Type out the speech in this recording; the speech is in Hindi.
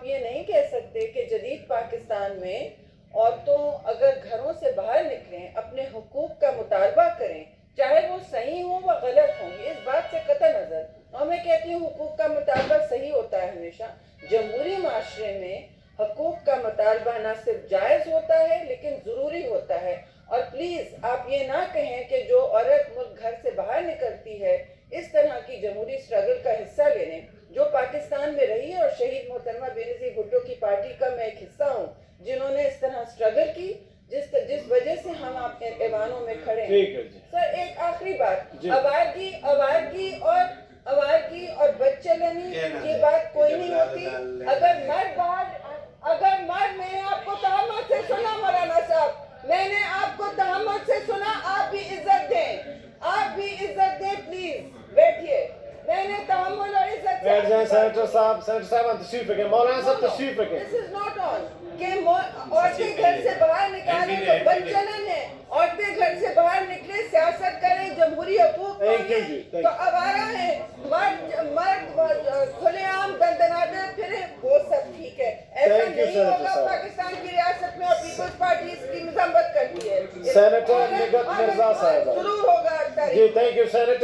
आप ये नहीं कह सकते कि जदीद पाकिस्तान में औरतों अगर घरों से बाहर निकलें, अपने हुकूक का मुतालबा करें, चाहे वो सही हो व गलत हो इस बात से कतई नज़र। और मैं कहती हूँ, हुकूक का मुतालबा सही होता है हमेशा। जमहूरी माशरे में हकूक का मुतालबा ना सिर्फ़ जायज़ होता है, लेकिन ज़रूरी होता है। और प्लीज़, आप ये ना कहें कि जो औरत मुल्क घर से बाहर निकलती है, इस तरह की जमहूरी स्ट्रगल का हिस्सा लेने, जो पाकिस्तान में रही है और शहीद मोहतरमा का मैं एक हिस्सा हूँ जिन्होंने इस तरह स्ट्रगल की जिस जिस वजह से हम आपके ऐवानों में खड़े हैं। सर एक आखिरी बात जी। अवारगी अवारगी और अवारगी और बच्चे लेनी ये बात कोई नहीं होती। अगर मर्द बाहर अगर मर्द मैंने आपको तहमत से सुना मौलाना साहब मैंने आपको तहमत से सुना आप भी इज़्ज़त दें आप भी इज़्ज़त दें प्लीज़ बैठिए मैंने तहमुल और इज़्ज़त बैठ जाए सेनेटर साहब सेनेटर साहब तशरीफ़ रखें मौलाना साहब तशरीफ़ रखें दिस इज़ नॉट ऑन कि औरतें घर से बाहर निकालें तो बदचलन है औरतें घर से बाहर निकले सियासत करें जमहूरी हकूक तो आवारा है। मर्द मर्द खुलेआम दंदनाते फिरे। वो सब ठीक है। ऐसा नहीं Senator होगा। पाकिस्तान की रियासत में और पीपल्स पार्टी इसकी मजम्मत करती है। निगत मिर्ज़ा साहब। ज़रूर होगा जी थैंक यू सेनेटर